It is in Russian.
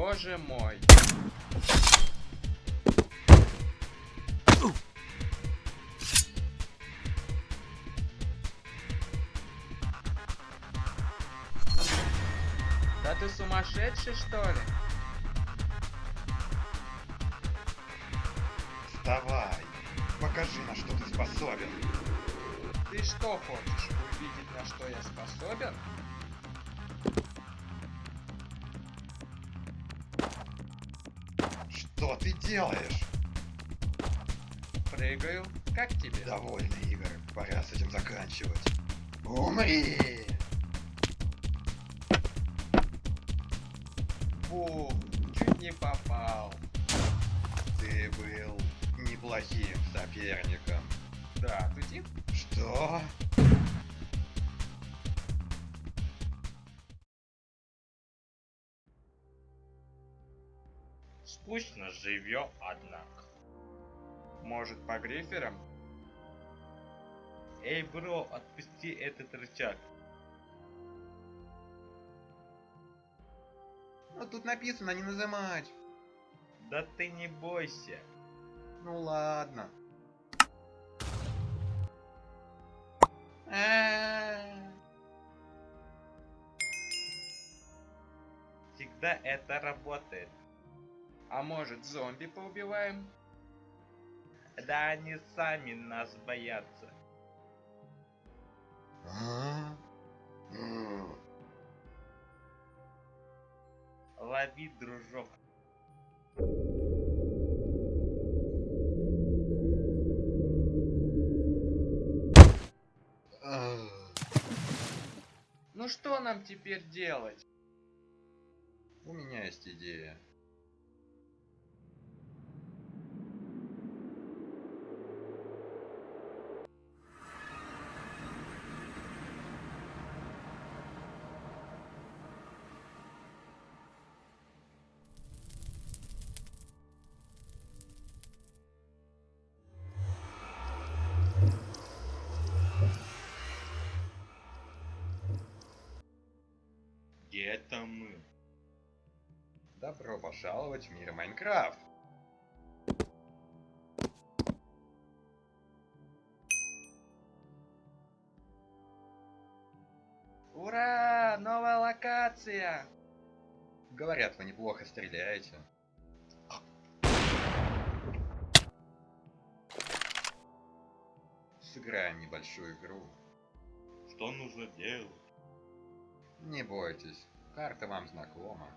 Боже мой. Да ты сумасшедший что ли? Вставай. Покажи, на что ты способен. Ты что хочешь увидеть, на что я способен? Что ты делаешь? Прыгаю. Как тебе? Довольно, Игорь. Пора с этим заканчивать. Умри! Фу, чуть не попал. Ты был неплохим соперником. Да, тутит? Что? Скучно живем, однако. Может, по гриферам? Эй, бро, отпусти этот рычаг. Ну тут написано не нажимать. Да ты не бойся. Ну ладно. Всегда это работает. А может, зомби поубиваем? Да они сами нас боятся. Лови, дружок. Ну что нам теперь делать? У меня есть идея. Где это мы? Добро пожаловать в мир Майнкрафт. Ура! Новая локация! Говорят, вы неплохо стреляете. Сыграем небольшую игру. Что нужно делать? Не бойтесь, карта вам знакома.